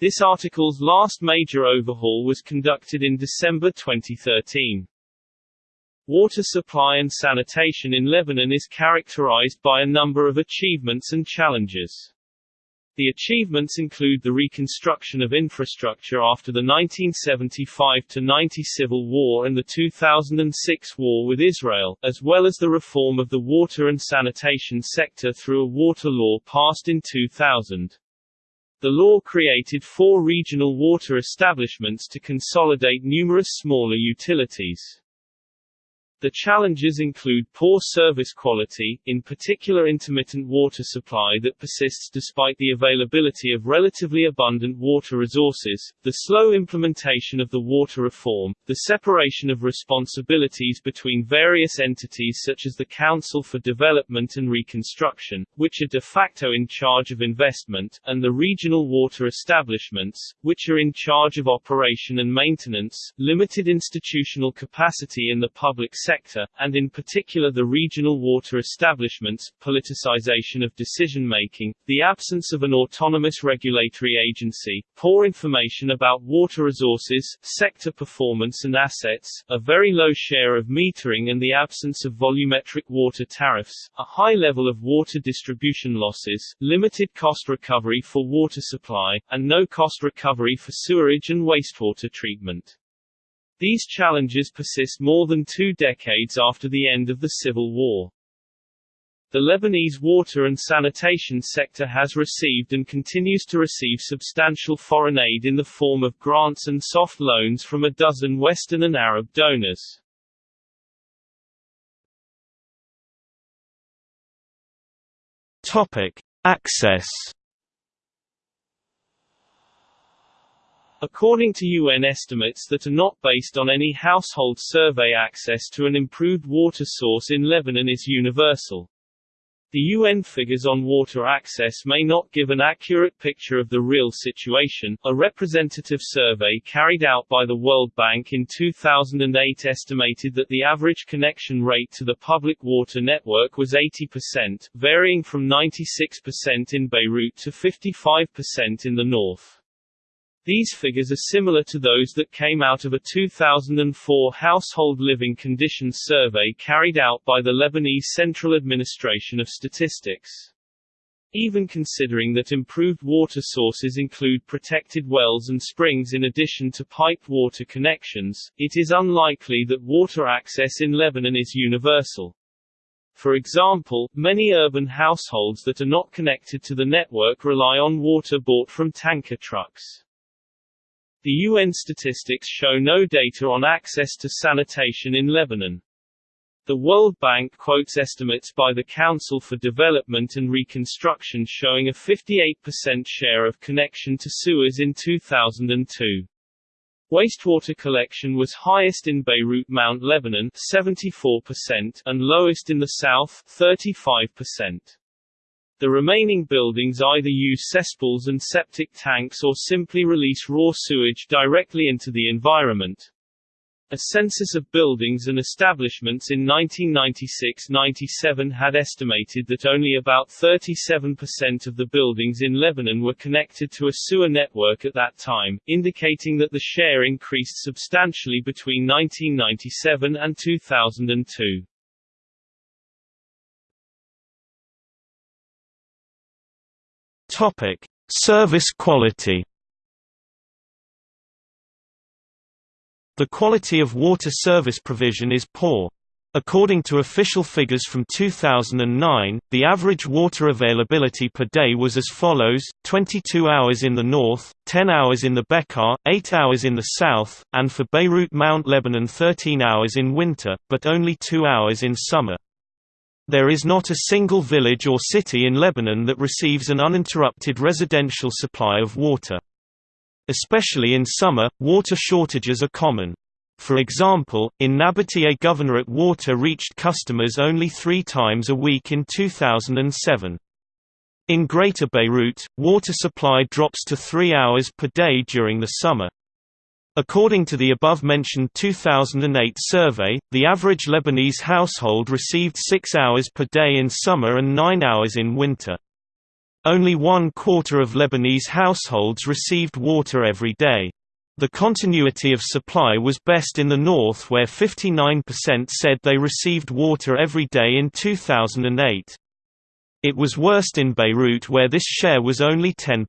This article's last major overhaul was conducted in December 2013. Water supply and sanitation in Lebanon is characterized by a number of achievements and challenges. The achievements include the reconstruction of infrastructure after the 1975–90 civil war and the 2006 war with Israel, as well as the reform of the water and sanitation sector through a water law passed in 2000. The law created four regional water establishments to consolidate numerous smaller utilities. The challenges include poor service quality, in particular intermittent water supply that persists despite the availability of relatively abundant water resources, the slow implementation of the water reform, the separation of responsibilities between various entities such as the Council for Development and Reconstruction, which are de facto in charge of investment, and the regional water establishments, which are in charge of operation and maintenance, limited institutional capacity in the public sector sector, and in particular the regional water establishments, politicization of decision-making, the absence of an autonomous regulatory agency, poor information about water resources, sector performance and assets, a very low share of metering and the absence of volumetric water tariffs, a high level of water distribution losses, limited cost recovery for water supply, and no cost recovery for sewerage and wastewater treatment. These challenges persist more than two decades after the end of the Civil War. The Lebanese water and sanitation sector has received and continues to receive substantial foreign aid in the form of grants and soft loans from a dozen Western and Arab donors. Topic: Access According to UN estimates that are not based on any household survey access to an improved water source in Lebanon is universal. The UN figures on water access may not give an accurate picture of the real situation. A representative survey carried out by the World Bank in 2008 estimated that the average connection rate to the public water network was 80%, varying from 96% in Beirut to 55% in the north. These figures are similar to those that came out of a 2004 household living conditions survey carried out by the Lebanese Central Administration of Statistics. Even considering that improved water sources include protected wells and springs in addition to piped water connections, it is unlikely that water access in Lebanon is universal. For example, many urban households that are not connected to the network rely on water bought from tanker trucks. The UN statistics show no data on access to sanitation in Lebanon. The World Bank quotes estimates by the Council for Development and Reconstruction showing a 58% share of connection to sewers in 2002. Wastewater collection was highest in Beirut Mount Lebanon 74% and lowest in the south 35%. The remaining buildings either use cesspools and septic tanks or simply release raw sewage directly into the environment. A census of buildings and establishments in 1996–97 had estimated that only about 37% of the buildings in Lebanon were connected to a sewer network at that time, indicating that the share increased substantially between 1997 and 2002. Topic: Service quality. The quality of water service provision is poor. According to official figures from 2009, the average water availability per day was as follows, 22 hours in the north, 10 hours in the Bekaa, 8 hours in the south, and for Beirut Mount Lebanon 13 hours in winter, but only 2 hours in summer. There is not a single village or city in Lebanon that receives an uninterrupted residential supply of water. Especially in summer, water shortages are common. For example, in Nabatieh Governorate water reached customers only three times a week in 2007. In Greater Beirut, water supply drops to three hours per day during the summer. According to the above-mentioned 2008 survey, the average Lebanese household received 6 hours per day in summer and 9 hours in winter. Only one quarter of Lebanese households received water every day. The continuity of supply was best in the north where 59% said they received water every day in 2008. It was worst in Beirut where this share was only 10%.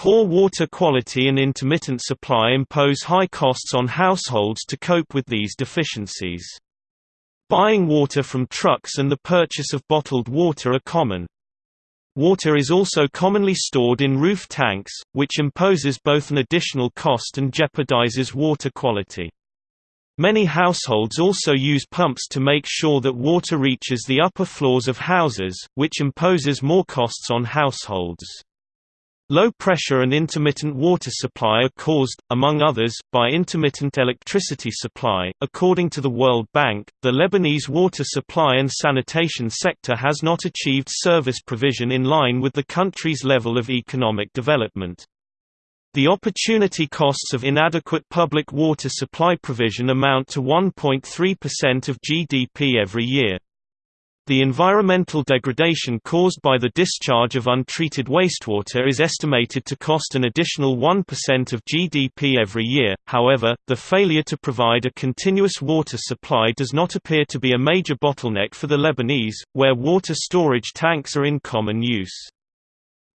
Poor water quality and intermittent supply impose high costs on households to cope with these deficiencies. Buying water from trucks and the purchase of bottled water are common. Water is also commonly stored in roof tanks, which imposes both an additional cost and jeopardizes water quality. Many households also use pumps to make sure that water reaches the upper floors of houses, which imposes more costs on households. Low pressure and intermittent water supply are caused, among others, by intermittent electricity supply. According to the World Bank, the Lebanese water supply and sanitation sector has not achieved service provision in line with the country's level of economic development. The opportunity costs of inadequate public water supply provision amount to 1.3% of GDP every year. The environmental degradation caused by the discharge of untreated wastewater is estimated to cost an additional 1% of GDP every year, however, the failure to provide a continuous water supply does not appear to be a major bottleneck for the Lebanese, where water storage tanks are in common use.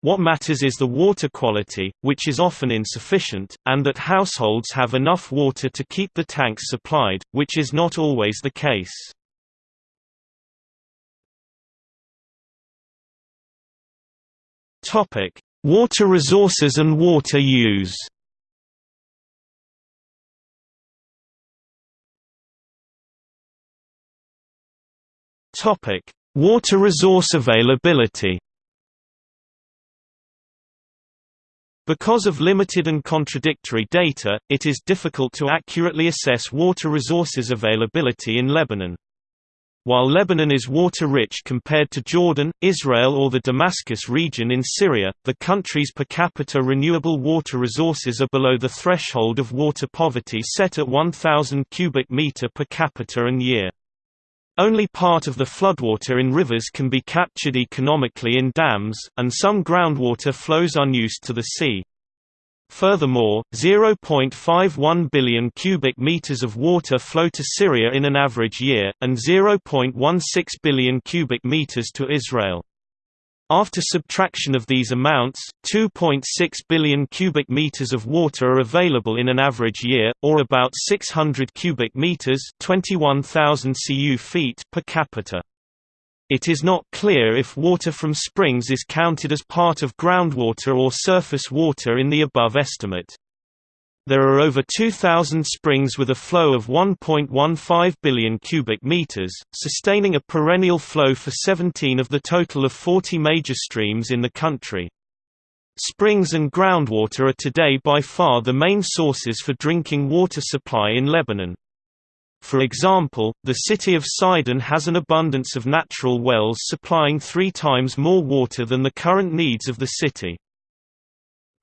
What matters is the water quality, which is often insufficient, and that households have enough water to keep the tanks supplied, which is not always the case. Topic: Water resources and water use. Topic: Water resource availability. Because of limited and contradictory data, it is difficult to accurately assess water resources availability in Lebanon. While Lebanon is water-rich compared to Jordan, Israel or the Damascus region in Syria, the country's per capita renewable water resources are below the threshold of water poverty set at 1,000 cubic meter per capita and year. Only part of the floodwater in rivers can be captured economically in dams, and some groundwater flows unused to the sea. Furthermore, 0.51 billion cubic meters of water flow to Syria in an average year, and 0.16 billion cubic meters to Israel. After subtraction of these amounts, 2.6 billion cubic meters of water are available in an average year, or about 600 cubic meters (21,000 cu feet) per capita. It is not clear if water from springs is counted as part of groundwater or surface water in the above estimate. There are over 2,000 springs with a flow of 1.15 billion cubic meters, sustaining a perennial flow for 17 of the total of 40 major streams in the country. Springs and groundwater are today by far the main sources for drinking water supply in Lebanon. For example, the city of Sidon has an abundance of natural wells supplying three times more water than the current needs of the city.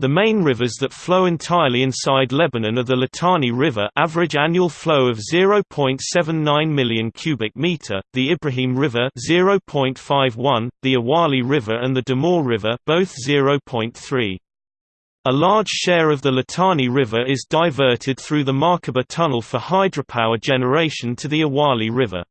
The main rivers that flow entirely inside Lebanon are the Litani River average annual flow of 0.79 million cubic meter, the Ibrahim River 0.51, the Awali River and the Damour River both 0.3. A large share of the Litani River is diverted through the Markaba Tunnel for hydropower generation to the Awali River.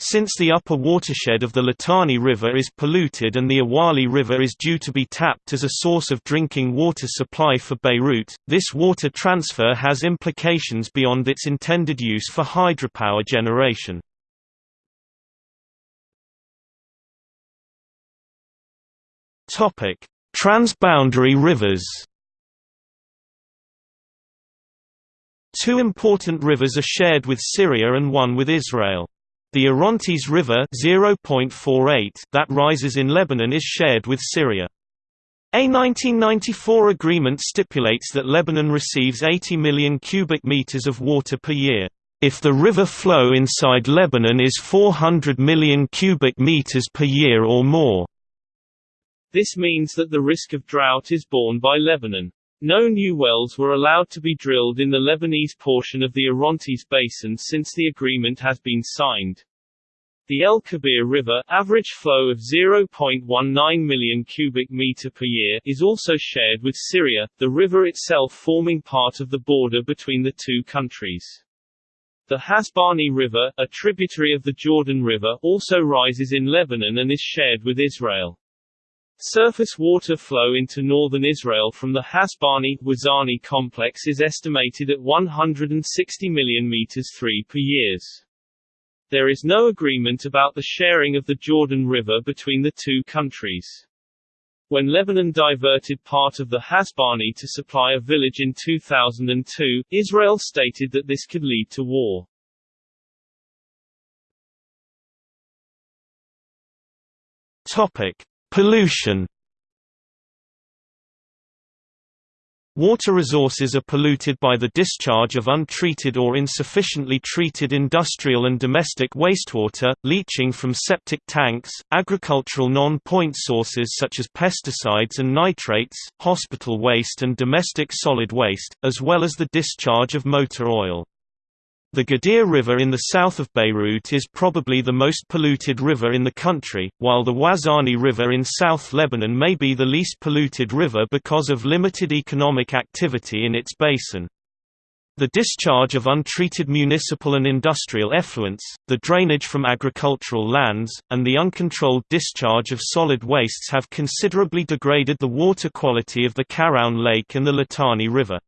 Since the upper watershed of the Litani River is polluted and the Awali River is due to be tapped as a source of drinking water supply for Beirut, this water transfer has implications beyond its intended use for hydropower generation. Transboundary rivers Two important rivers are shared with Syria and one with Israel. The Orontes River 0.48 that rises in Lebanon is shared with Syria. A 1994 agreement stipulates that Lebanon receives 80 million cubic meters of water per year. If the river flow inside Lebanon is 400 million cubic meters per year or more, this means that the risk of drought is borne by Lebanon. No new wells were allowed to be drilled in the Lebanese portion of the Orontes Basin since the agreement has been signed. The El Kabir River average flow of 0.19 million cubic meter per year is also shared with Syria, the river itself forming part of the border between the two countries. The Hasbani River, a tributary of the Jordan River, also rises in Lebanon and is shared with Israel. Surface water flow into northern Israel from the Hasbani-Wazani complex is estimated at 160 million meters 3 per years. There is no agreement about the sharing of the Jordan River between the two countries. When Lebanon diverted part of the Hasbani to supply a village in 2002, Israel stated that this could lead to war. Topic: Pollution Water resources are polluted by the discharge of untreated or insufficiently treated industrial and domestic wastewater, leaching from septic tanks, agricultural non-point sources such as pesticides and nitrates, hospital waste and domestic solid waste, as well as the discharge of motor oil. The Ghadir River in the south of Beirut is probably the most polluted river in the country, while the Wazani River in South Lebanon may be the least polluted river because of limited economic activity in its basin. The discharge of untreated municipal and industrial effluents, the drainage from agricultural lands, and the uncontrolled discharge of solid wastes have considerably degraded the water quality of the Qaraoun Lake and the Litani River.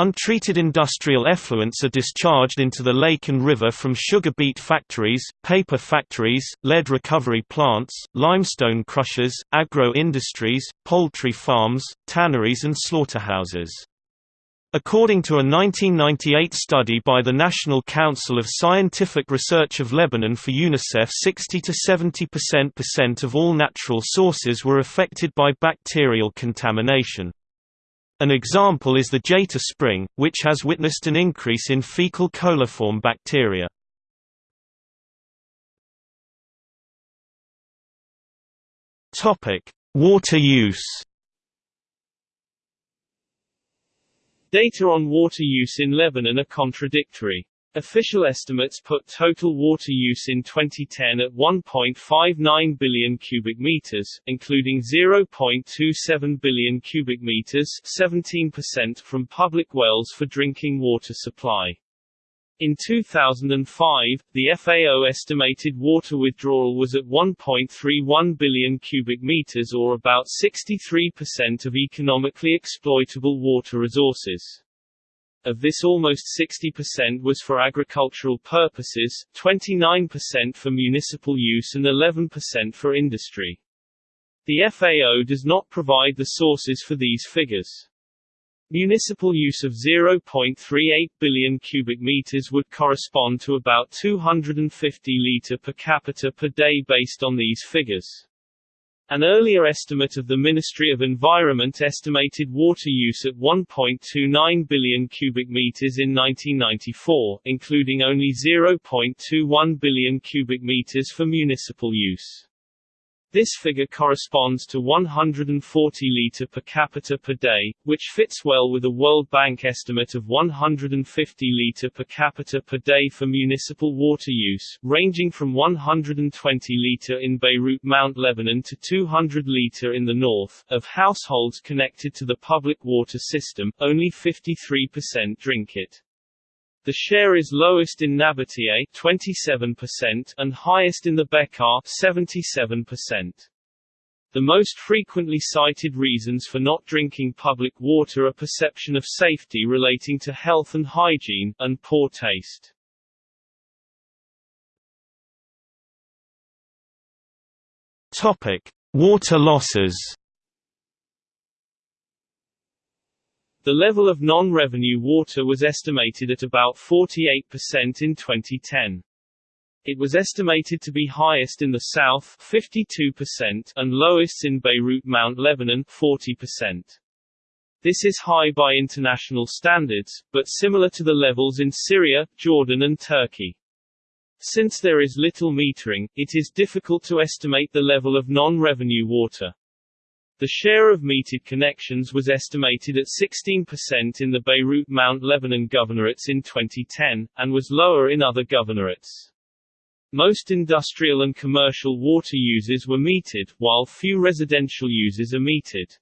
Untreated industrial effluents are discharged into the lake and river from sugar beet factories, paper factories, lead recovery plants, limestone crushers, agro-industries, poultry farms, tanneries and slaughterhouses. According to a 1998 study by the National Council of Scientific Research of Lebanon for UNICEF 60 to 70% of all natural sources were affected by bacterial contamination. An example is the Jeita spring, which has witnessed an increase in fecal coliform bacteria. Water use Data on water use in Lebanon are contradictory. Official estimates put total water use in 2010 at 1.59 billion cubic meters, including 0.27 billion cubic meters, 17% from public wells for drinking water supply. In 2005, the FAO estimated water withdrawal was at 1.31 billion cubic meters or about 63% of economically exploitable water resources. Of this almost 60% was for agricultural purposes, 29% for municipal use and 11% for industry. The FAO does not provide the sources for these figures. Municipal use of 0.38 billion cubic meters would correspond to about 250 liter per capita per day based on these figures. An earlier estimate of the Ministry of Environment estimated water use at 1.29 billion cubic meters in 1994, including only 0.21 billion cubic meters for municipal use. This figure corresponds to 140 litre per capita per day, which fits well with a World Bank estimate of 150 litre per capita per day for municipal water use, ranging from 120 litre in Beirut Mount Lebanon to 200 litre in the north. Of households connected to the public water system, only 53% drink it. The share is lowest in Nabatieh 27% and highest in the Bekaa 77%. The most frequently cited reasons for not drinking public water are perception of safety relating to health and hygiene, and poor taste. Topic: Water losses. The level of non-revenue water was estimated at about 48% in 2010. It was estimated to be highest in the south 52% and lowest in Beirut Mount Lebanon 40%. This is high by international standards, but similar to the levels in Syria, Jordan and Turkey. Since there is little metering, it is difficult to estimate the level of non-revenue water. The share of metered connections was estimated at 16% in the Beirut Mount Lebanon governorates in 2010, and was lower in other governorates. Most industrial and commercial water users were metered, while few residential users are metered.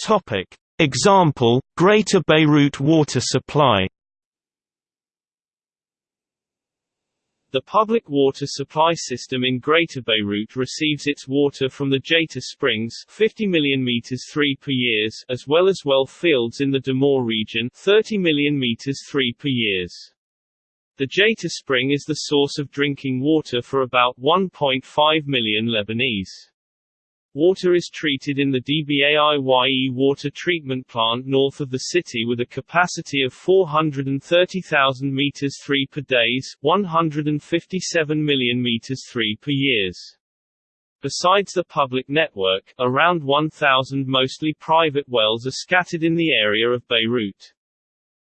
Topic. Example, Greater Beirut water supply The public water supply system in Greater Beirut receives its water from the Jeita Springs 50 million meters 3 per years as well as well fields in the Damour region 30 million meters 3 per years. The Jeita Spring is the source of drinking water for about 1.5 million Lebanese. Water is treated in the DBAIYE water treatment plant north of the city with a capacity of 430,000 meters 3 per days, 157 million meters 3 per years. Besides the public network, around 1,000 mostly private wells are scattered in the area of Beirut.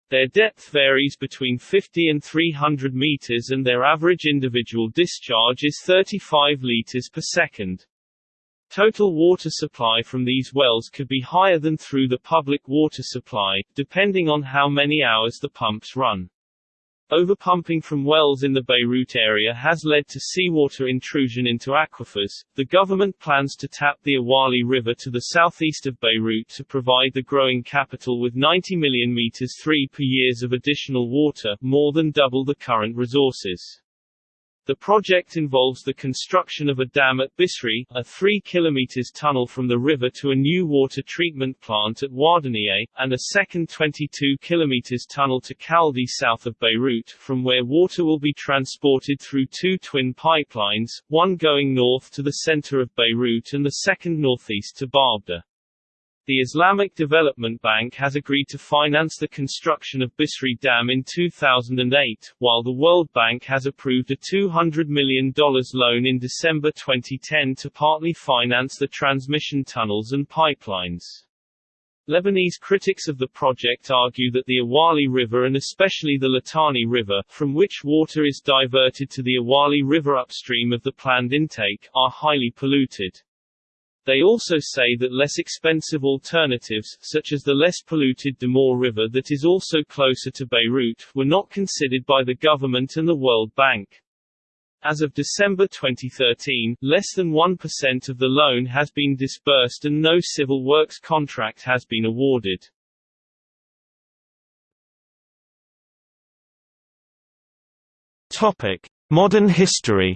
Their depth varies between 50 and 300 meters and their average individual discharge is 35 liters per second. Total water supply from these wells could be higher than through the public water supply, depending on how many hours the pumps run. Overpumping from wells in the Beirut area has led to seawater intrusion into aquifers. The government plans to tap the Awali River to the southeast of Beirut to provide the growing capital with 90 million meters 3 per years of additional water, more than double the current resources. The project involves the construction of a dam at Bisri, a 3 km tunnel from the river to a new water treatment plant at Wadanieh, and a second 22 km tunnel to Khaldeh south of Beirut, from where water will be transported through two twin pipelines, one going north to the center of Beirut and the second northeast to Baabda. The Islamic Development Bank has agreed to finance the construction of Bisri Dam in 2008, while the World Bank has approved a $200 million loan in December 2010 to partly finance the transmission tunnels and pipelines. Lebanese critics of the project argue that the Awali River and especially the Litani River, from which water is diverted to the Awali River upstream of the planned intake, are highly polluted. They also say that less expensive alternatives, such as the less polluted Damour River that is also closer to Beirut, were not considered by the government and the World Bank. As of December 2013, less than 1% of the loan has been disbursed and no civil works contract has been awarded. Topic: Modern history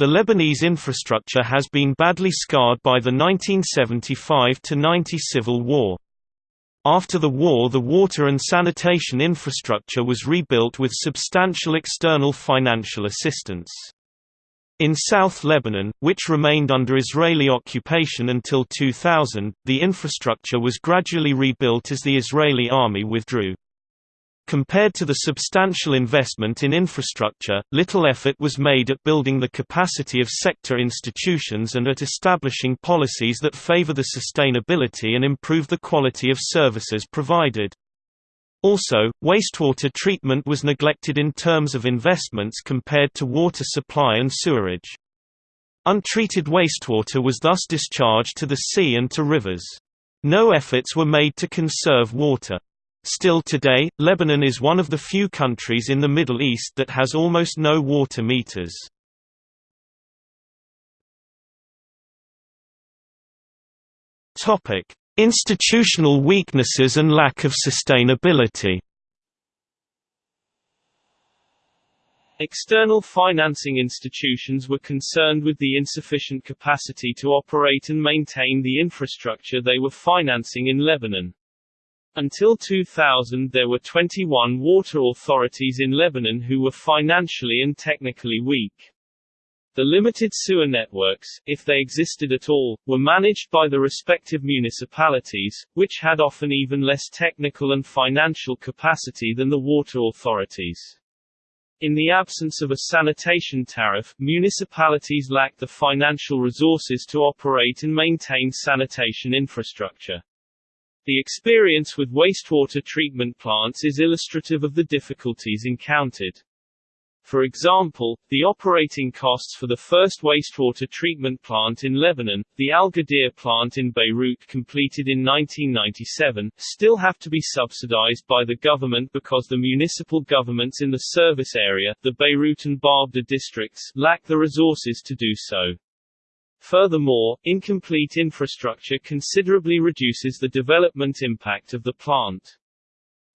The Lebanese infrastructure has been badly scarred by the 1975–90 civil war. After the war the water and sanitation infrastructure was rebuilt with substantial external financial assistance. In South Lebanon, which remained under Israeli occupation until 2000, the infrastructure was gradually rebuilt as the Israeli army withdrew. Compared to the substantial investment in infrastructure, little effort was made at building the capacity of sector institutions and at establishing policies that favor the sustainability and improve the quality of services provided. Also, wastewater treatment was neglected in terms of investments compared to water supply and sewerage. Untreated wastewater was thus discharged to the sea and to rivers. No efforts were made to conserve water. Still today, Lebanon is one of the few countries in the Middle East that has almost no water meters. Institutional weaknesses and lack of sustainability. External financing institutions were concerned with the insufficient capacity to operate and maintain the infrastructure they were financing in Lebanon. Until 2000 there were 21 water authorities in Lebanon who were financially and technically weak. The limited sewer networks, if they existed at all, were managed by the respective municipalities, which had often even less technical and financial capacity than the water authorities. In the absence of a sanitation tariff, municipalities lacked the financial resources to operate and maintain sanitation infrastructure. The experience with wastewater treatment plants is illustrative of the difficulties encountered. For example, the operating costs for the first wastewater treatment plant in Lebanon, the Al Ghadir plant in Beirut completed in 1997, still have to be subsidized by the government because the municipal governments in the service area, the Beirut and Baabda districts, lack the resources to do so. Furthermore, incomplete infrastructure considerably reduces the development impact of the plant.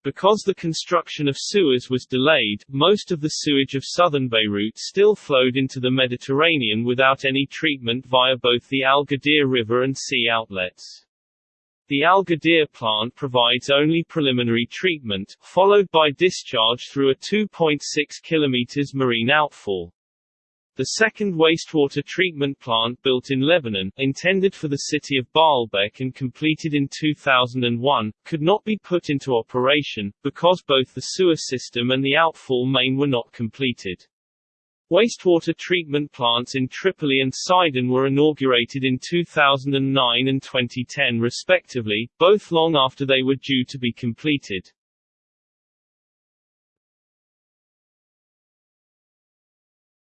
Because the construction of sewers was delayed, most of the sewage of southern Beirut still flowed into the Mediterranean without any treatment via both the Al Ghadir River and sea outlets. The Al Ghadir plant provides only preliminary treatment, followed by discharge through a 2.6 km marine outfall. The second wastewater treatment plant built in Lebanon, intended for the city of Baalbek and completed in 2001, could not be put into operation, because both the sewer system and the outfall main were not completed. Wastewater treatment plants in Tripoli and Sidon were inaugurated in 2009 and 2010 respectively, both long after they were due to be completed.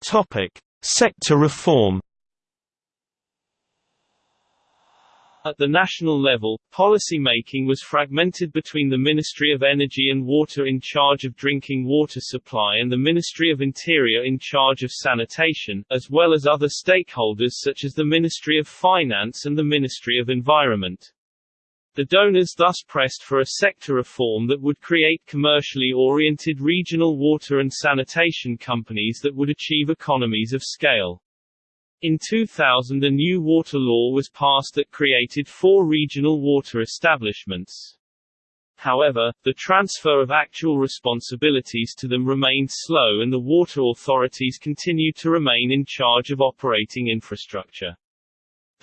Topic: Sector reform. At the national level, policy making was fragmented between the Ministry of Energy and Water in charge of drinking water supply and the Ministry of Interior in charge of sanitation, as well as other stakeholders such as the Ministry of Finance and the Ministry of Environment. The donors thus pressed for a sector reform that would create commercially oriented regional water and sanitation companies that would achieve economies of scale. In 2000 a new water law was passed that created four regional water establishments. However, the transfer of actual responsibilities to them remained slow and the water authorities continued to remain in charge of operating infrastructure.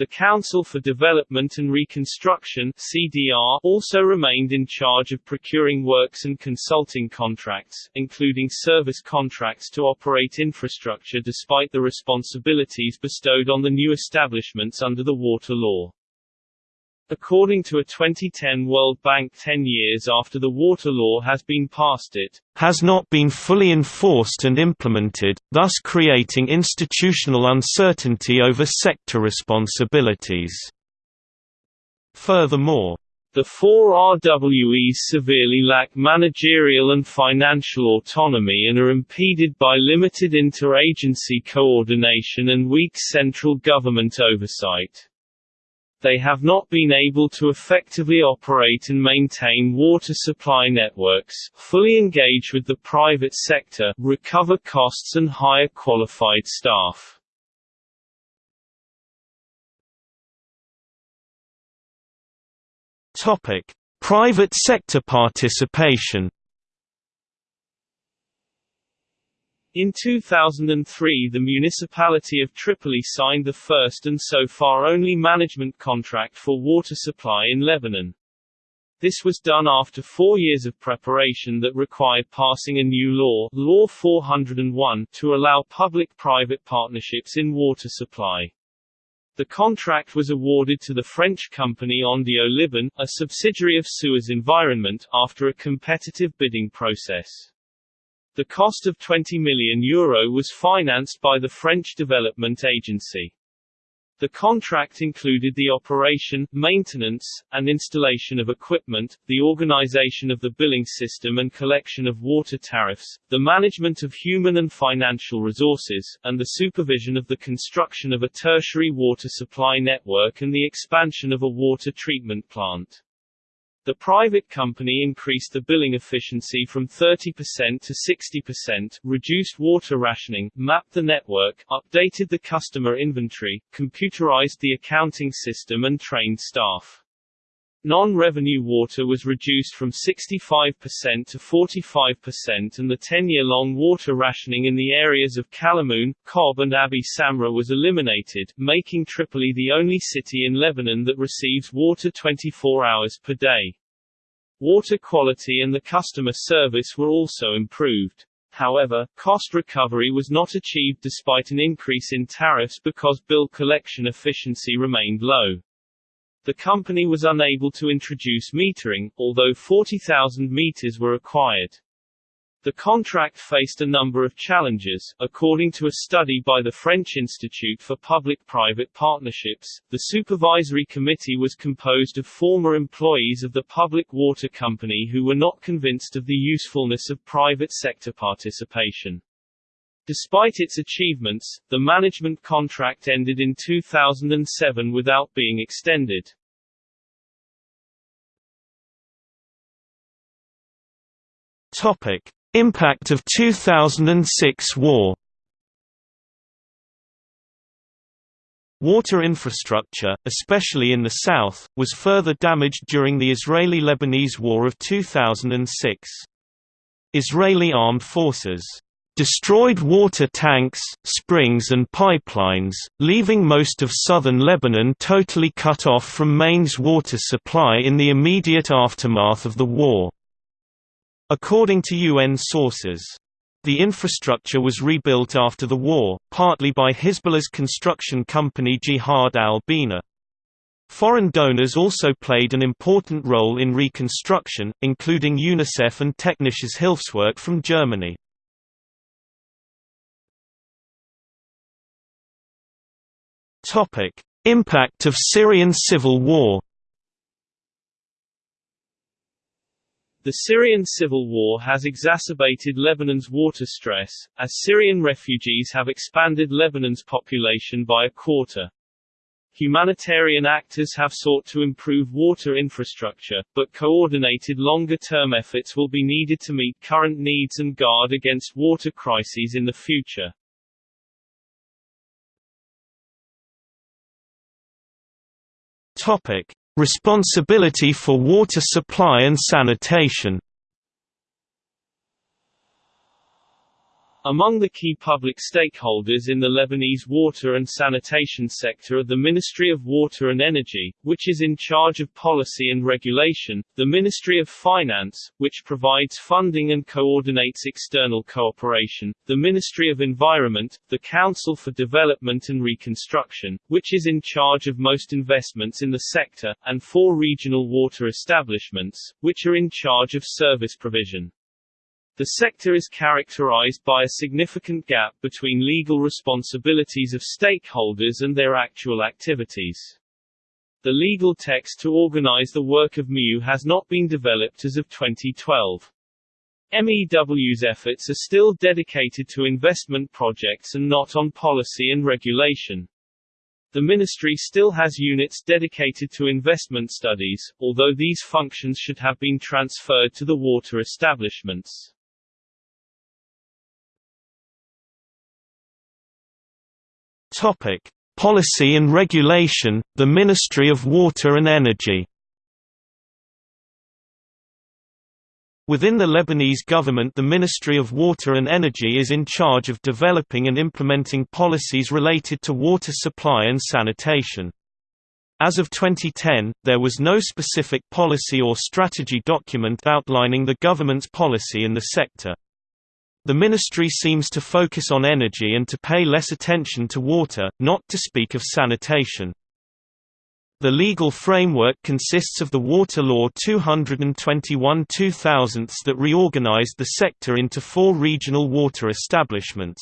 The Council for Development and Reconstruction CDR also remained in charge of procuring works and consulting contracts, including service contracts to operate infrastructure despite the responsibilities bestowed on the new establishments under the water law. According to a 2010 World Bank 10 years after the water law has been passed it has not been fully enforced and implemented, thus creating institutional uncertainty over sector responsibilities. Furthermore, the four RWEs severely lack managerial and financial autonomy and are impeded by limited interagency coordination and weak central government oversight they have not been able to effectively operate and maintain water supply networks, fully engage with the private sector, recover costs and hire qualified staff. Topic: Private sector participation In 2003 the municipality of Tripoli signed the first and so far only management contract for water supply in Lebanon. This was done after four years of preparation that required passing a new law, Law 401, to allow public-private partnerships in water supply. The contract was awarded to the French company Ondeo Liban, a subsidiary of Suez Environment, after a competitive bidding process. The cost of €20 million Euro was financed by the French Development Agency. The contract included the operation, maintenance, and installation of equipment, the organization of the billing system and collection of water tariffs, the management of human and financial resources, and the supervision of the construction of a tertiary water supply network and the expansion of a water treatment plant. The private company increased the billing efficiency from 30% to 60%, reduced water rationing, mapped the network, updated the customer inventory, computerized the accounting system and trained staff. Non-revenue water was reduced from 65% to 45% and the 10-year-long water rationing in the areas of Kalamoun, Qom and Abi Samra was eliminated, making Tripoli the only city in Lebanon that receives water 24 hours per day. Water quality and the customer service were also improved. However, cost recovery was not achieved despite an increase in tariffs because bill collection efficiency remained low. The company was unable to introduce metering, although 40,000 meters were acquired. The contract faced a number of challenges. According to a study by the French Institute for Public-Private Partnerships, the supervisory committee was composed of former employees of the public water company who were not convinced of the usefulness of private sector participation. Despite its achievements, the management contract ended in 2007 without being extended. Topic: Impact of 2006 war Water infrastructure, especially in the south, was further damaged during the Israeli-Lebanese War of 2006. Israeli armed forces destroyed water tanks, springs and pipelines, leaving most of southern Lebanon totally cut off from mains water supply in the immediate aftermath of the war. According to UN sources, the infrastructure was rebuilt after the war, partly by Hezbollah's construction company Jihad al-Bina. Foreign donors also played an important role in reconstruction, including UNICEF and Technisches Hilfswerk from Germany. Impact of Syrian civil war The Syrian civil war has exacerbated Lebanon's water stress, as Syrian refugees have expanded Lebanon's population by a quarter. Humanitarian actors have sought to improve water infrastructure, but coordinated longer-term efforts will be needed to meet current needs and guard against water crises in the future. Responsibility for water supply and sanitation Among the key public stakeholders in the Lebanese water and sanitation sector are the Ministry of Water and Energy, which is in charge of policy and regulation, the Ministry of Finance, which provides funding and coordinates external cooperation, the Ministry of Environment, the Council for Development and Reconstruction, which is in charge of most investments in the sector, and four regional water establishments, which are in charge of service provision. The sector is characterized by a significant gap between legal responsibilities of stakeholders and their actual activities. The legal text to organize the work of MEW has not been developed as of 2012. MEW's efforts are still dedicated to investment projects and not on policy and regulation. The ministry still has units dedicated to investment studies, although these functions should have been transferred to the water establishments. Topic: Policy and Regulation, the Ministry of Water and Energy. Within the Lebanese government the Ministry of Water and Energy is in charge of developing and implementing policies related to water supply and sanitation. As of 2010, there was no specific policy or strategy document outlining the government's policy in the sector. The ministry seems to focus on energy and to pay less attention to water, not to speak of sanitation. The legal framework consists of the Water Law 221-2000 that reorganized the sector into four regional water establishments.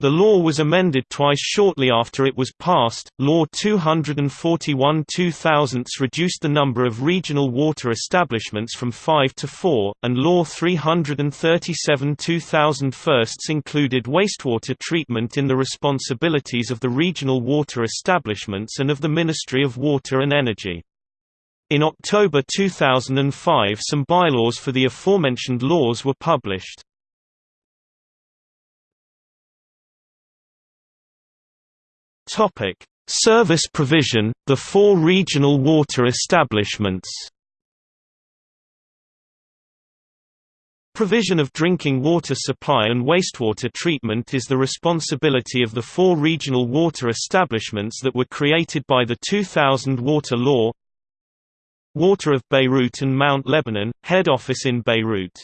The law was amended twice shortly after it was passed. Law 241-2000 reduced the number of regional water establishments from 5 to 4, and Law 337-2000 firsts included wastewater treatment in the responsibilities of the regional water establishments and of the Ministry of Water and Energy. In October 2005 some bylaws for the aforementioned laws were published. Topic: Service provision, the four regional water establishments. Provision of drinking water supply and wastewater treatment is the responsibility of the four regional water establishments that were created by the 2000 Water Law. Water of Beirut and Mount Lebanon, head office in Beirut.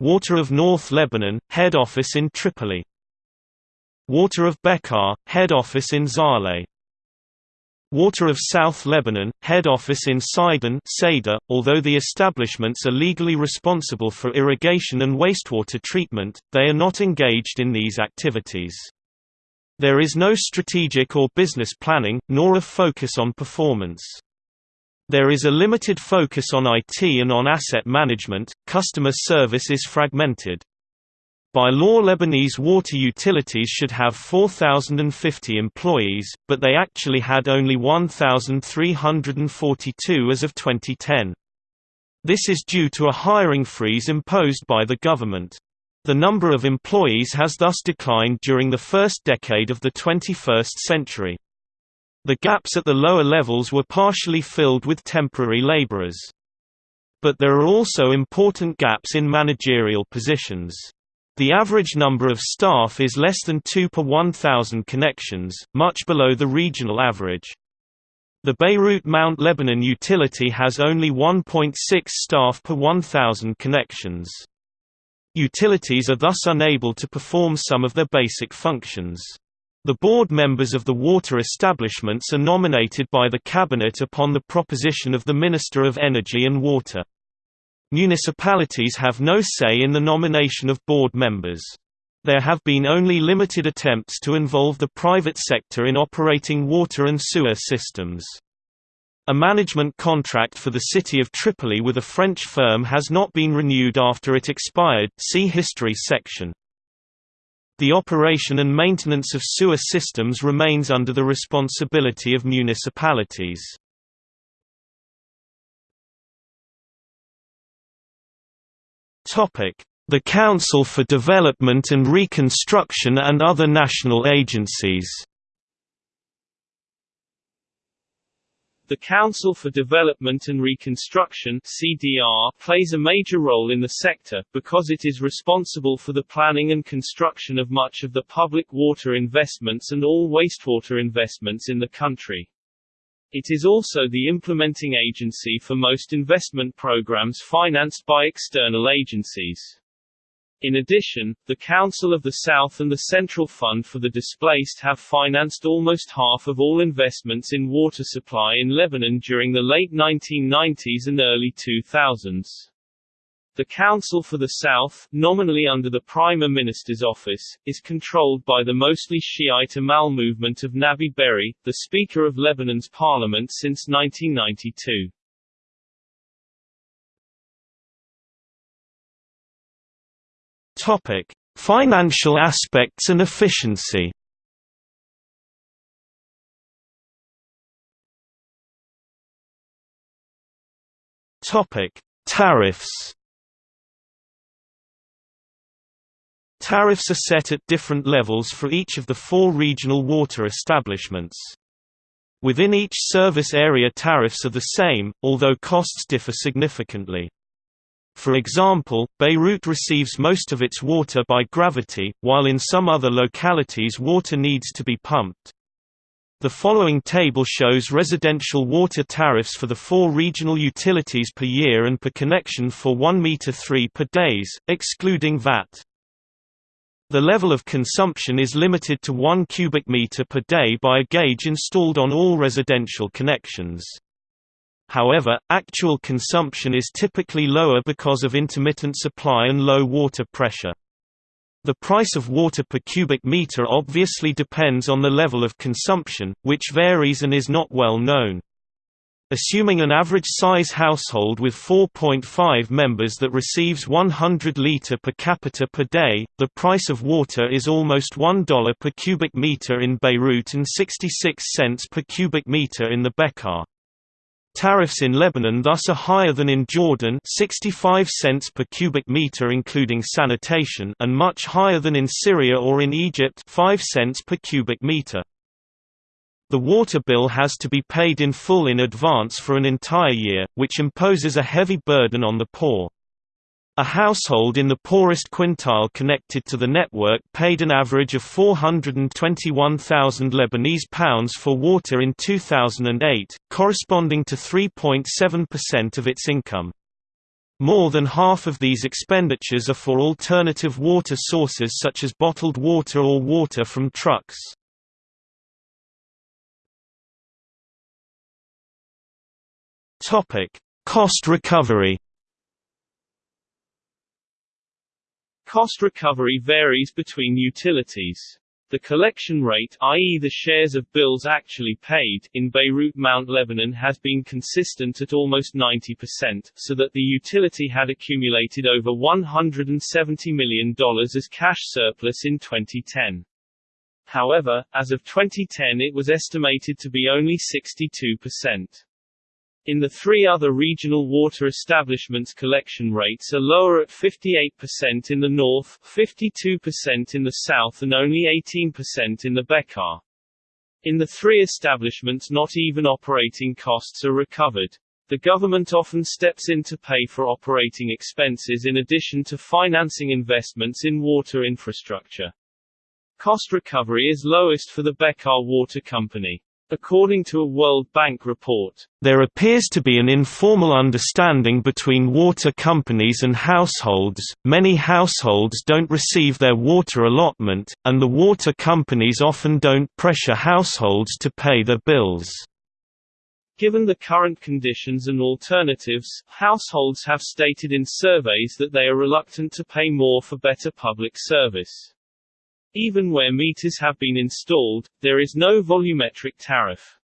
Water of North Lebanon, head office in Tripoli. Water of Bekaa, head office in Zahle. Water of South Lebanon, head office in Sidon Seder, although the establishments are legally responsible for irrigation and wastewater treatment, they are not engaged in these activities. There is no strategic or business planning, nor a focus on performance. There is a limited focus on IT and on asset management, customer service is fragmented. By law Lebanese water utilities should have 4,050 employees, but they actually had only 1,342 as of 2010. This is due to a hiring freeze imposed by the government. The number of employees has thus declined during the first decade of the 21st century. The gaps at the lower levels were partially filled with temporary laborers. But there are also important gaps in managerial positions. The average number of staff is less than 2 per 1,000 connections, much below the regional average. The Beirut Mount Lebanon utility has only 1.6 staff per 1,000 connections. Utilities are thus unable to perform some of their basic functions. The board members of the water establishments are nominated by the cabinet upon the proposition of the Minister of Energy and Water. Municipalities have no say in the nomination of board members. There have been only limited attempts to involve the private sector in operating water and sewer systems. A management contract for the city of Tripoli with a French firm has not been renewed after it expired see History section. The operation and maintenance of sewer systems remains under the responsibility of municipalities. The Council for Development and Reconstruction and other national agencies The Council for Development and Reconstruction (CDR) plays a major role in the sector, because it is responsible for the planning and construction of much of the public water investments and all wastewater investments in the country. It is also the implementing agency for most investment programs financed by external agencies. In addition, the Council of the South and the Central Fund for the Displaced have financed almost half of all investments in water supply in Lebanon during the late 1990s and early 2000s. The Council for the South, nominally under the Prime Minister's office, is controlled by the mostly Shiite Amal movement of Nabih Berri, the Speaker of Lebanon's parliament since 1992. Topic: Financial aspects and efficiency. Topic: Tariffs. Tariffs are set at different levels for each of the four regional water establishments. Within each service area tariffs are the same, although costs differ significantly. For example, Beirut receives most of its water by gravity, while in some other localities water needs to be pumped. The following table shows residential water tariffs for the four regional utilities per year and per connection for 1 meter 3 per days, excluding VAT. The level of consumption is limited to 1 cubic meter per day by a gauge installed on all residential connections. However, actual consumption is typically lower because of intermittent supply and low water pressure. The price of water per cubic meter obviously depends on the level of consumption, which varies and is not well known. Assuming an average-size household with 4.5 members that receives 100 litre per capita per day, the price of water is almost $1 per cubic meter in Beirut and 66 cents per cubic meter in the Bekaa. Tariffs in Lebanon thus are higher than in Jordan 65 cents per cubic meter including sanitation and much higher than in Syria or in Egypt 5 cents per cubic meter. The water bill has to be paid in full in advance for an entire year, which imposes a heavy burden on the poor. A household in the poorest quintile connected to the network paid an average of 421,000 Lebanese pounds for water in 2008, corresponding to 3.7% of its income. More than half of these expenditures are for alternative water sources such as bottled water or water from trucks. Cost recovery Cost recovery varies between utilities. The collection rate i.e. the shares of bills actually paid in Beirut Mount Lebanon has been consistent at almost 90%, so that the utility had accumulated over $170 million as cash surplus in 2010. However, as of 2010 it was estimated to be only 62%. In the three other regional water establishments collection rates are lower at 58% in the north, 52% in the south and only 18% in the Bekaa. In the three establishments not even operating costs are recovered. The government often steps in to pay for operating expenses in addition to financing investments in water infrastructure. Cost recovery is lowest for the Bekaa Water Company. According to a World Bank report, there appears to be an informal understanding between water companies and households. Many households don't receive their water allotment, and the water companies often don't pressure households to pay their bills. Given the current conditions and alternatives, households have stated in surveys that they are reluctant to pay more for better public service. Even where meters have been installed, there is no volumetric tariff.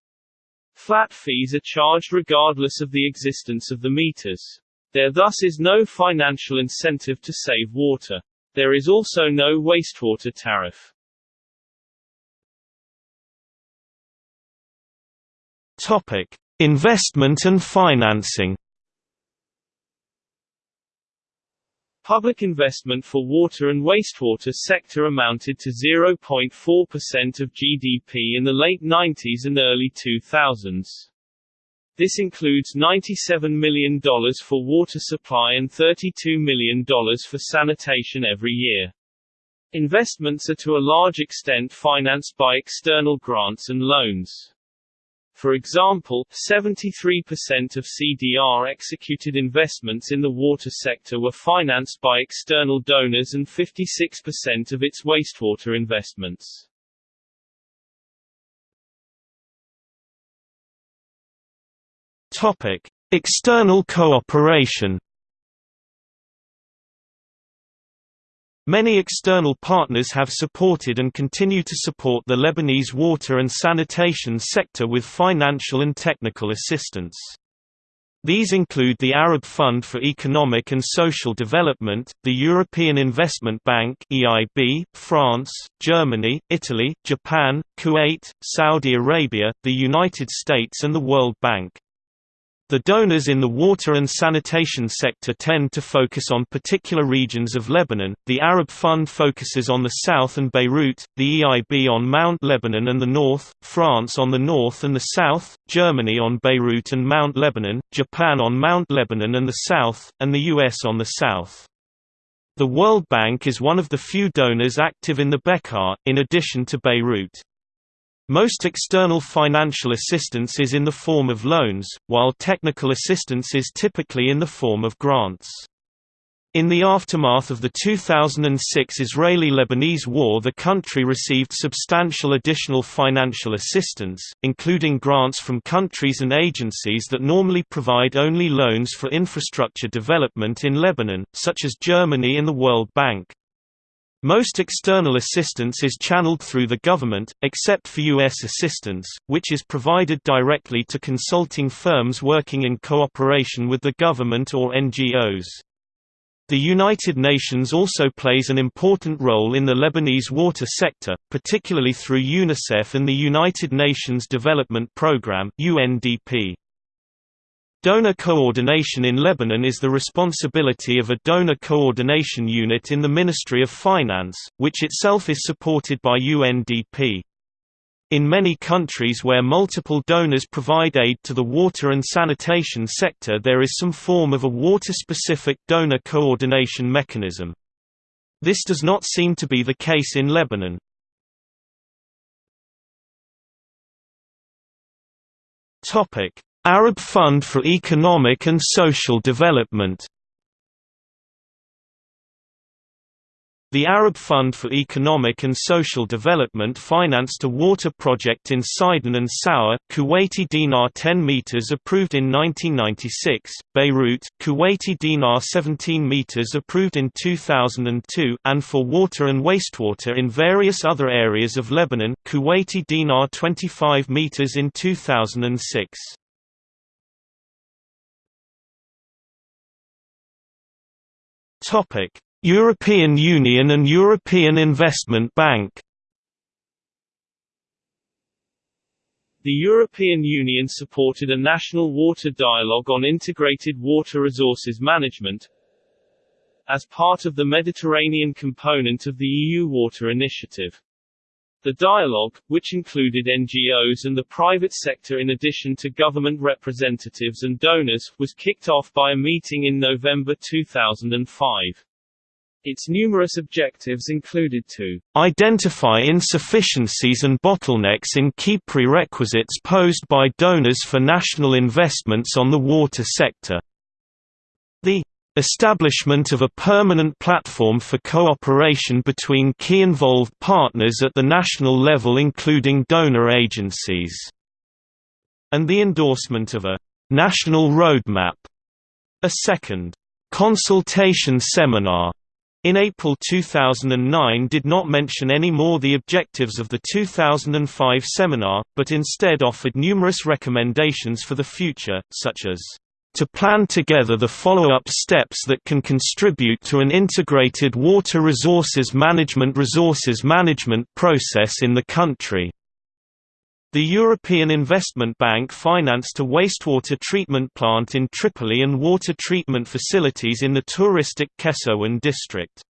Flat fees are charged regardless of the existence of the meters. There thus is no financial incentive to save water. There is also no wastewater tariff. Topic: Investment and financing. Public investment for water and wastewater sector amounted to 0.4% of GDP in the late 90s and early 2000s. This includes $97 million for water supply and $32 million for sanitation every year. Investments are to a large extent financed by external grants and loans. For example, 73% of CDR executed investments in the water sector were financed by external donors and 56% of its wastewater investments. Topic: External cooperation Many external partners have supported and continue to support the Lebanese water and sanitation sector with financial and technical assistance. These include the Arab Fund for Economic and Social Development, the European Investment Bank (EIB), France, Germany, Italy, Japan, Kuwait, Saudi Arabia, the United States and the World Bank. The donors in the water and sanitation sector tend to focus on particular regions of Lebanon. The Arab Fund focuses on the south and Beirut, the EIB on Mount Lebanon and the north, France on the north and the south, Germany on Beirut and Mount Lebanon, Japan on Mount Lebanon and the south, and the US on the south. The World Bank is one of the few donors active in the Bekaa, in addition to Beirut. Most external financial assistance is in the form of loans, while technical assistance is typically in the form of grants. In the aftermath of the 2006 Israeli-Lebanese war the country received substantial additional financial assistance, including grants from countries and agencies that normally provide only loans for infrastructure development in Lebanon, such as Germany and the World Bank. Most external assistance is channeled through the government, except for U.S. assistance, which is provided directly to consulting firms working in cooperation with the government or NGOs. The United Nations also plays an important role in the Lebanese water sector, particularly through UNICEF and the United Nations Development Programme UNDP. Donor coordination in Lebanon is the responsibility of a donor coordination unit in the Ministry of Finance, which itself is supported by UNDP. In many countries where multiple donors provide aid to the water and sanitation sector there is some form of a water-specific donor coordination mechanism. This does not seem to be the case in Lebanon. Topic: Arab Fund for Economic and Social Development The Arab Fund for Economic and Social Development financed a water project in Sidon and Sawa, Kuwaiti dinar 10 meters approved in 1996, Beirut, Kuwaiti dinar 17 meters approved in 2002, and for water and wastewater in various other areas of Lebanon, Kuwaiti dinar 25 meters in 2006. Topic European Union and European Investment Bank The European Union supported a national water dialogue on integrated water resources management as part of the Mediterranean component of the EU Water Initiative. The dialogue, which included NGOs and the private sector in addition to government representatives and donors, was kicked off by a meeting in November 2005. Its numerous objectives included to identify insufficiencies and bottlenecks in key prerequisites posed by donors for national investments on the water sector. The establishment of a permanent platform for cooperation between key involved partners at the national level including donor agencies, and the endorsement of a national roadmap. A second consultation seminar in April 2009 did not mention any more the objectives of the 2005 seminar, but instead offered numerous recommendations for the future, such as to plan together the follow-up steps that can contribute to an integrated water resources management resources management process in the country. The European Investment Bank financed a wastewater treatment plant in Tripoli and water treatment facilities in the touristic Kesrouan district.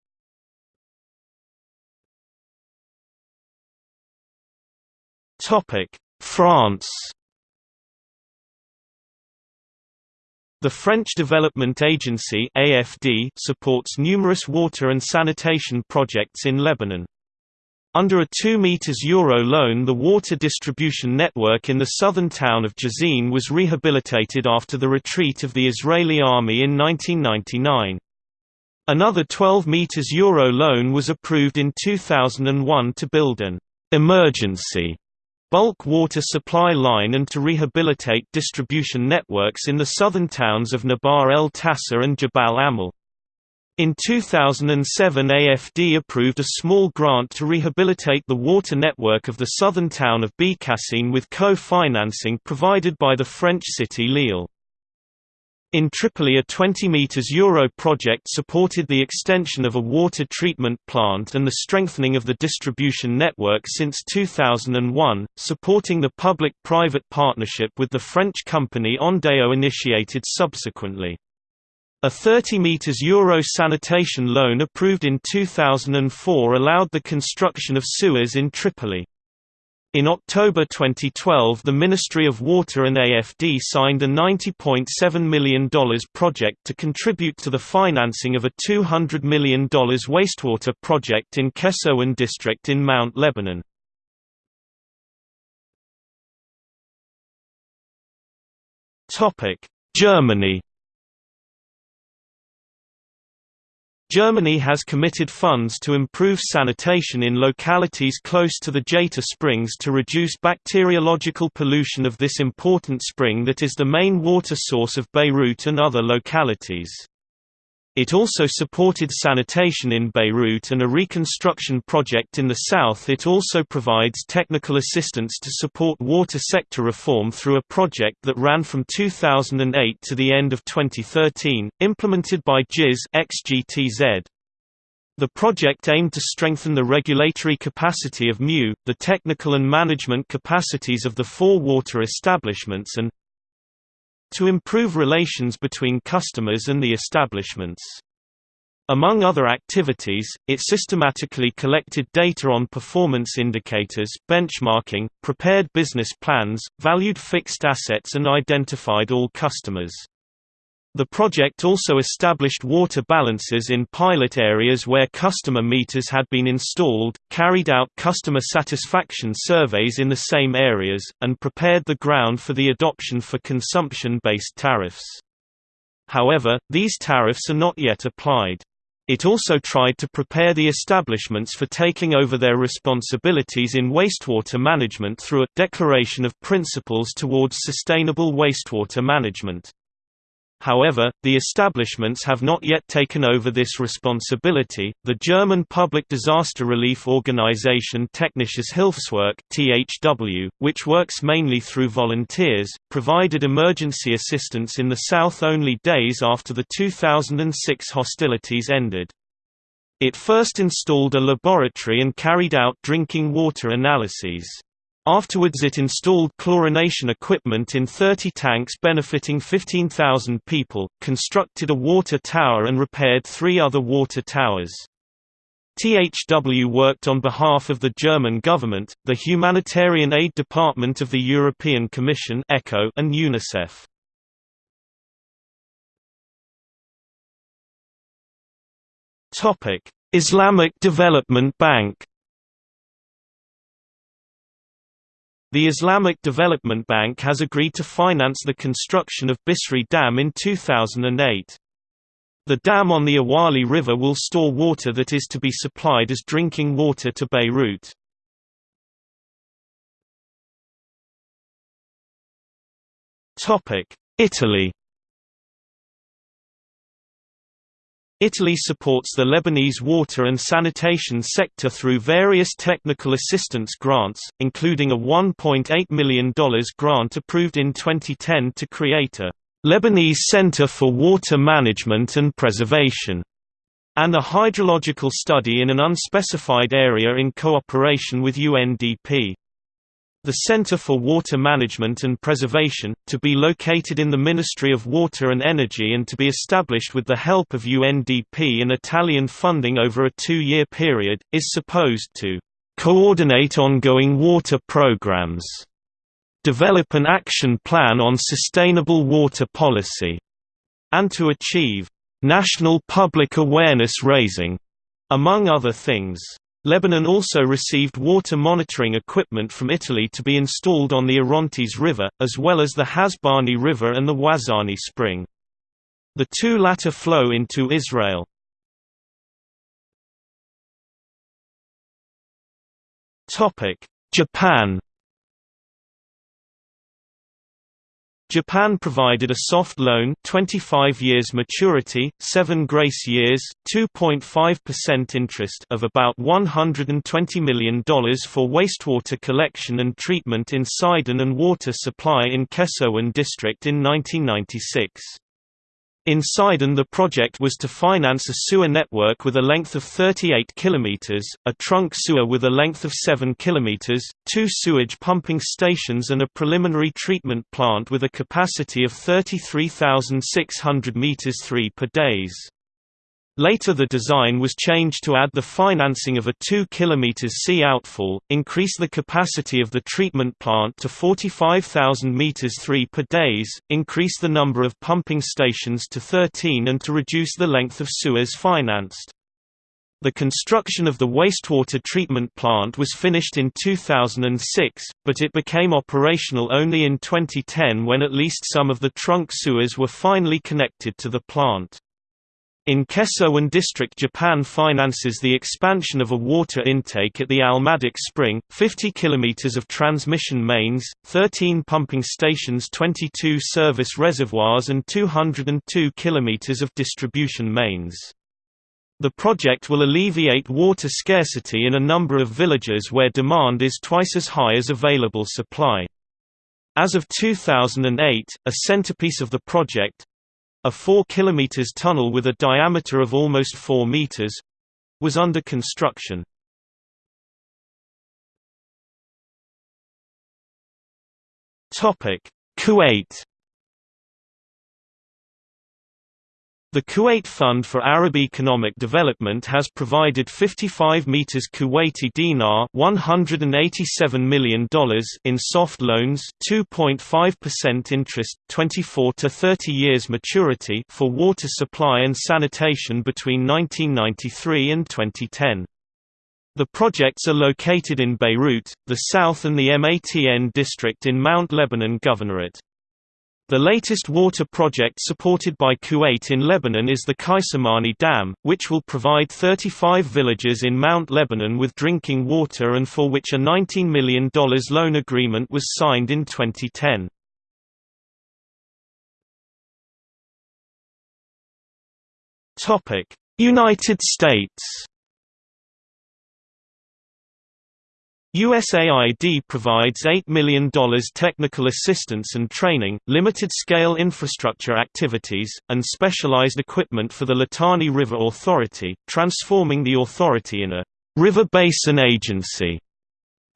France The French Development Agency AFD supports numerous water and sanitation projects in Lebanon. Under a 2 meters euro loan the water distribution network in the southern town of Jezzine was rehabilitated after the retreat of the Israeli army in 1999. Another 12 meters euro loan was approved in 2001 to build an emergency bulk water supply line and to rehabilitate distribution networks in the southern towns of Nabar el Tassa and Jabal Amal. In 2007 AFD approved a small grant to rehabilitate the water network of the southern town of Beqassim with co-financing provided by the French city Lille. In Tripoli a 20 meters euro project supported the extension of a water treatment plant and the strengthening of the distribution network since 2001, supporting the public-private partnership with the French company Ondeo initiated subsequently. A 30 meters euro sanitation loan approved in 2004 allowed the construction of sewers in Tripoli. In October 2012 the Ministry of Water and AFD signed a $90.7 million project to contribute to the financing of a $200 million wastewater project in Kesrouan district in Mount Lebanon. Germany Germany has committed funds to improve sanitation in localities close to the Jeita Springs to reduce bacteriological pollution of this important spring that is the main water source of Beirut and other localities. It also supported sanitation in Beirut and a reconstruction project in the south It also provides technical assistance to support water sector reform through a project that ran from 2008 to the end of 2013, implemented by GIZ XGTZ. The project aimed to strengthen the regulatory capacity of MU, the technical and management capacities of the four water establishments and, to improve relations between customers and the establishments. Among other activities, it systematically collected data on performance indicators benchmarking, prepared business plans, valued fixed assets and identified all customers. The project also established water balances in pilot areas where customer meters had been installed, carried out customer satisfaction surveys in the same areas, and prepared the ground for the adoption for consumption-based tariffs. However, these tariffs are not yet applied. It also tried to prepare the establishments for taking over their responsibilities in wastewater management through a «Declaration of Principles towards Sustainable Wastewater Management». However, the establishments have not yet taken over this responsibility. The German public disaster relief organization Technisches Hilfswerk (THW), which works mainly through volunteers, provided emergency assistance in the south only days after the 2006 hostilities ended. It first installed a laboratory and carried out drinking water analyses. Afterwards it installed chlorination equipment in 30 tanks benefiting 15,000 people, constructed a water tower and repaired three other water towers. THW worked on behalf of the German government, the Humanitarian Aid Department of the European Commission and UNICEF. Islamic Development Bank The Islamic Development Bank has agreed to finance the construction of Bisri Dam in 2008. The dam on the Awali River will store water that is to be supplied as drinking water to Beirut. Italy Italy supports the Lebanese water and sanitation sector through various technical assistance grants, including a $1.8 million grant approved in 2010 to create a Lebanese Center for Water Management and Preservation, and a hydrological study in an unspecified area in cooperation with UNDP. The Center for Water Management and Preservation, to be located in the Ministry of Water and Energy and to be established with the help of UNDP and Italian funding over a two-year period, is supposed to coordinate ongoing water programs, develop an action plan on sustainable water policy, and to achieve national public awareness raising, among other things. Lebanon also received water monitoring equipment from Italy to be installed on the Orontes River, as well as the Hasbani River and the Wazani Spring. The two latter flow into Israel. Japan Japan provided a soft loan 25 years maturity, 7 grace years, 2.5% interest of about $120 million for wastewater collection and treatment in Sidon and water supply in Kesrouan district in 1996. In Sidon the project was to finance a sewer network with a length of 38 km, a trunk sewer with a length of 7 km, two sewage pumping stations and a preliminary treatment plant with a capacity of 33,600 meters 3 per days. Later the design was changed to add the financing of a 2 km sea outfall, increase the capacity of the treatment plant to 45,000 meters 3 per days, increase the number of pumping stations to 13 and to reduce the length of sewers financed. The construction of the wastewater treatment plant was finished in 2006, but it became operational only in 2010 when at least some of the trunk sewers were finally connected to the plant. In Kesrouan district Japan finances the expansion of a water intake at the Almadik Spring, 50 km of transmission mains, 13 pumping stations 22 service reservoirs and 202 km of distribution mains. The project will alleviate water scarcity in a number of villages where demand is twice as high as available supply. As of 2008, a centerpiece of the project, a 4 km tunnel with a diameter of almost 4 meters was under construction. Kuwait The Kuwait Fund for Arab Economic Development has provided 55 meters Kuwaiti dinar $187 million in soft loans 2.5% interest 24 to 30 years maturity for water supply and sanitation between 1993 and 2010. The projects are located in Beirut, the south and the Matn district in Mount Lebanon Governorate. The latest water project supported by Kuwait in Lebanon is the Kaisamani Dam, which will provide 35 villages in Mount Lebanon with drinking water and for which a $19 million loan agreement was signed in 2010. United States USAID provides $8 million technical assistance and training, limited-scale infrastructure activities, and specialized equipment for the Litani River Authority, transforming the authority in a river basin agency.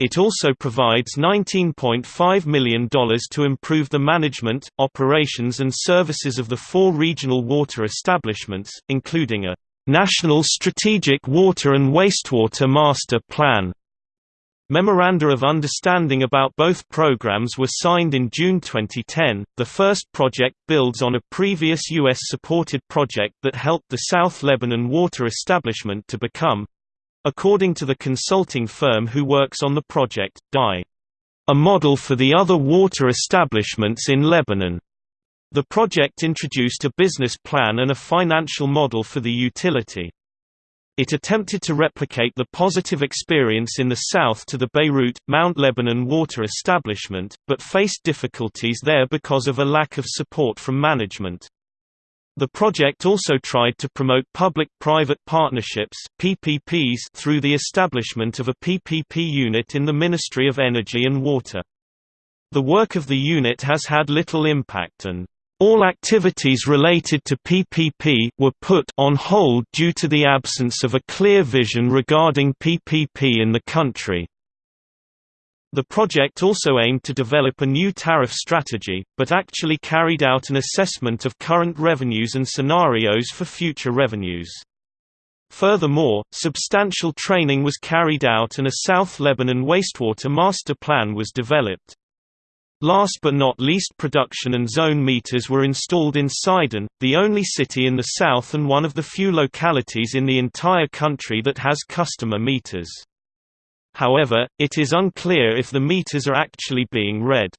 It also provides $19.5 million to improve the management, operations and services of the four regional water establishments, including a National Strategic Water and Wastewater Master Plan Memoranda of Understanding about both programs were signed in June 2010. The first project builds on a previous U.S. supported project that helped the South Lebanon Water Establishment to become according to the consulting firm who works on the project, DI a model for the other water establishments in Lebanon. The project introduced a business plan and a financial model for the utility. It attempted to replicate the positive experience in the south to the Beirut, Mount Lebanon water establishment, but faced difficulties there because of a lack of support from management. The project also tried to promote public-private partnerships PPPs through the establishment of a PPP unit in the Ministry of Energy and Water. The work of the unit has had little impact and all activities related to PPP were put on hold due to the absence of a clear vision regarding PPP in the country. The project also aimed to develop a new tariff strategy, but actually carried out an assessment of current revenues and scenarios for future revenues. Furthermore, substantial training was carried out and a South Lebanon wastewater master plan was developed. Last but not least production and zone meters were installed in Sidon, the only city in the south and one of the few localities in the entire country that has customer meters. However, it is unclear if the meters are actually being read.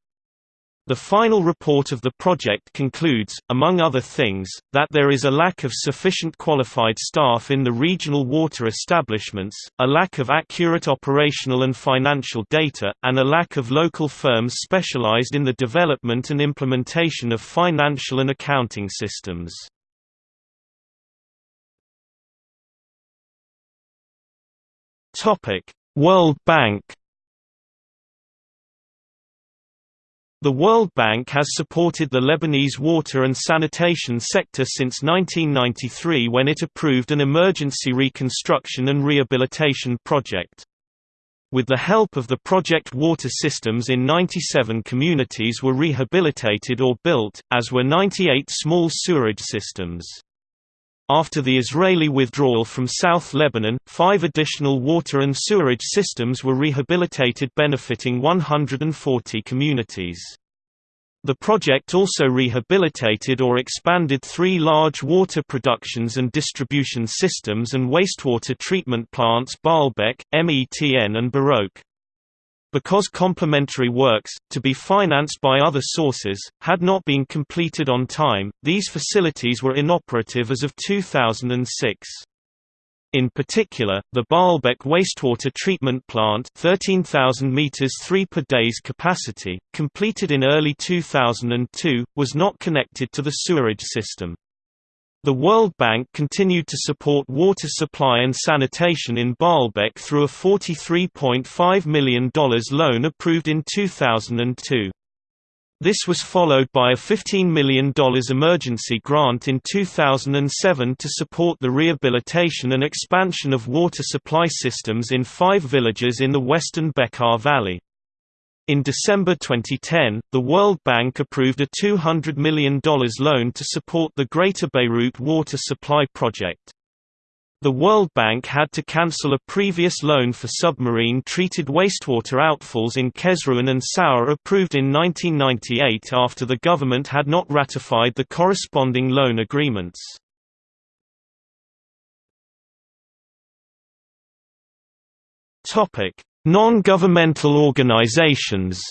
The final report of the project concludes, among other things, that there is a lack of sufficient qualified staff in the regional water establishments, a lack of accurate operational and financial data, and a lack of local firms specialized in the development and implementation of financial and accounting systems. World Bank The World Bank has supported the Lebanese water and sanitation sector since 1993 when it approved an emergency reconstruction and rehabilitation project. With the help of the project water systems in 97 communities were rehabilitated or built, as were 98 small sewerage systems. After the Israeli withdrawal from South Lebanon, five additional water and sewerage systems were rehabilitated benefiting 140 communities. The project also rehabilitated or expanded three large water productions and distribution systems and wastewater treatment plants Baalbek, METN and Barouk because complementary works, to be financed by other sources, had not been completed on time, these facilities were inoperative as of 2006. In particular, the Baalbek wastewater treatment plant 13,000 meters 3 per day's capacity, completed in early 2002, was not connected to the sewerage system. The World Bank continued to support water supply and sanitation in Baalbek through a $43.5 million loan approved in 2002. This was followed by a $15 million emergency grant in 2007 to support the rehabilitation and expansion of water supply systems in five villages in the western Bekaa Valley. In December 2010, the World Bank approved a $200 million loan to support the Greater Beirut Water Supply Project. The World Bank had to cancel a previous loan for submarine-treated wastewater outfalls in Kesrouan and Saur approved in 1998 after the government had not ratified the corresponding loan agreements. Non-governmental organizations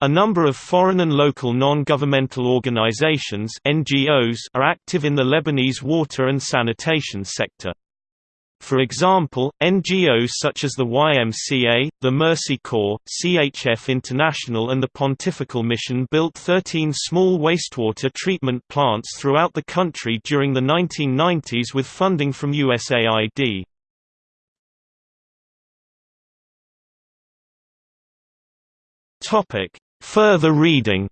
A number of foreign and local non-governmental organizations (NGOs) are active in the Lebanese water and sanitation sector. For example, NGOs such as the YMCA, the Mercy Corps, CHF International and the Pontifical Mission built 13 small wastewater treatment plants throughout the country during the 1990s with funding from USAID. Topic: Further reading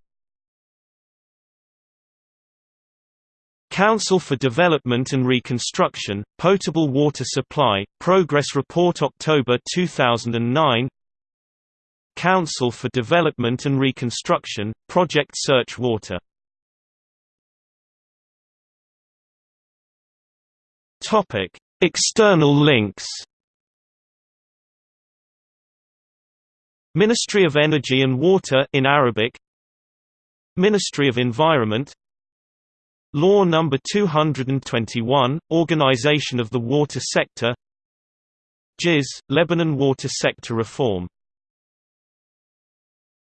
Council for Development and Reconstruction, Potable Water Supply, Progress Report October 2009 Council for Development and Reconstruction, Project Search Water Topic. External links Ministry of Energy and Water in Arabic. Ministry of Environment. Law No. 221, Organization of the Water Sector. JIS, Lebanon Water Sector Reform